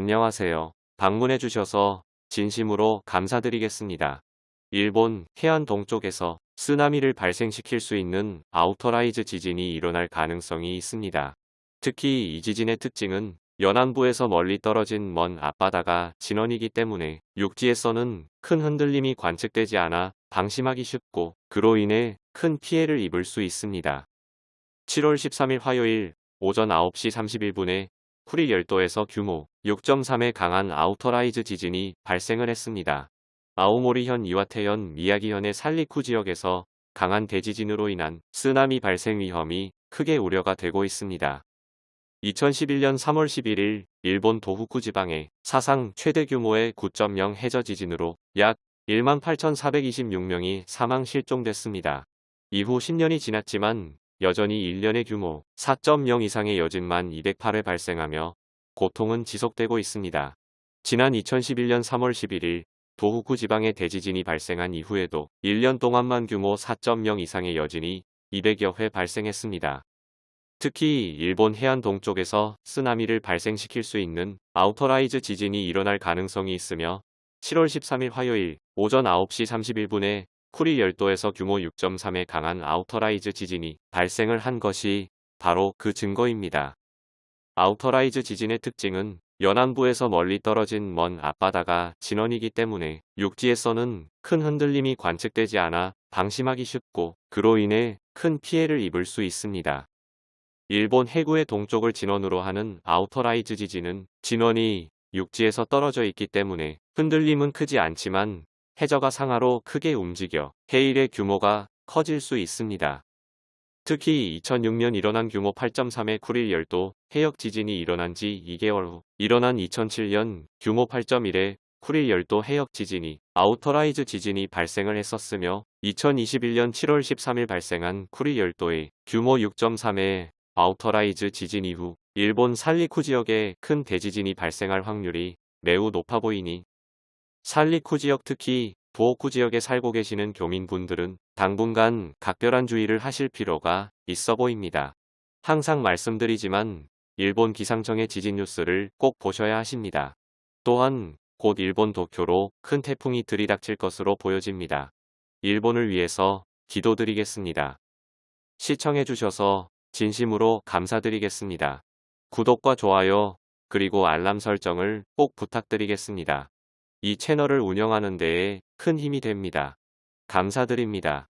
안녕하세요. 방문해 주셔서 진심으로 감사드리겠습니다. 일본 해안 동쪽에서 쓰나미를 발생시킬 수 있는 outer rise 지진이 일어날 가능성이 있습니다. 특히 이 지진의 특징은 연안부에서 멀리 떨어진 먼 앞바다가 진원이기 때문에 육지에서는 큰 흔들림이 관측되지 않아 방심하기 쉽고 그로 인해 큰 피해를 입을 수 있습니다. 7월 13일 화요일 오전 9시 31분에 쿠릴 열도에서 규모 6.3의 강한 outer rise 지진이 발생을 했습니다. 아오모리현 이와테현 미야기현의 산리쿠 지역에서 강한 대지진으로 인한 쓰나미 발생 위험이 크게 우려가 되고 있습니다. 2011년 3월 11일 일본 도호쿠 지방의 사상 최대 규모의 9.0 해저 지진으로 약 18,426명이 사망 실종됐습니다. 이후 10년이 지났지만 여전히 1년에 규모 4.0 이상의 여진만 208회 발생하며 고통은 지속되고 있습니다. 지난 2011년 3월 11일 도호쿠 지방의 대지진이 발생한 이후에도 1년 동안만 규모 4.0 이상의 여진이 200여 회 발생했습니다. 특히 일본 해안 동쪽에서 쓰나미를 발생시킬 수 있는 outer rise 지진이 일어날 가능성이 있으며 7월 13일 화요일 오전 9시 31분에 쿠릴 열도에서 규모 6.3의 강한 outer rise 지진이 발생을 한 것이 바로 그 증거입니다. outer rise 지진의 특징은 연안부에서 멀리 떨어진 먼 앞바다가 진원이기 때문에 육지에서는 큰 흔들림이 관측되지 않아 방심하기 쉽고 그로 인해 큰 피해를 입을 수 있습니다. 일본 해구의 동쪽을 진원으로 하는 outer rise 지진은 진원이 육지에서 떨어져 있기 때문에 흔들림은 크지 않지만 해저가 상하로 크게 움직여 해일의 규모가 커질 수 있습니다. 특히 2006년 일어난 규모 8.3의 쿠릴 열도 해역 지진이 일어난 지 2개월 후 일어난 2007년 규모 8.1의 쿠릴 열도 해역 지진이 outer rise 지진이 발생을 했었으며 2021년 7월 13일 발생한 쿠릴 열도의 규모 6.3의 outer rise 지진 이후 일본 산리쿠 지역에 큰 대지진이 발생할 확률이 매우 높아 보이니 산리쿠 지역 특히 도호쿠 지역에 살고 계시는 교민분들은 당분간 각별한 주의를 하실 필요가 있어 보입니다. 항상 말씀드리지만 일본 기상청의 지진 뉴스를 꼭 보셔야 하십니다. 또한 곧 일본 도쿄로 큰 태풍이 들이닥칠 것으로 보여집니다. 일본을 위해서 기도드리겠습니다. 시청해주셔서 진심으로 감사드리겠습니다. 구독과 좋아요 그리고 알람 설정을 꼭 부탁드리겠습니다. 이 채널을 운영하는 데에 큰 힘이 됩니다. 감사드립니다.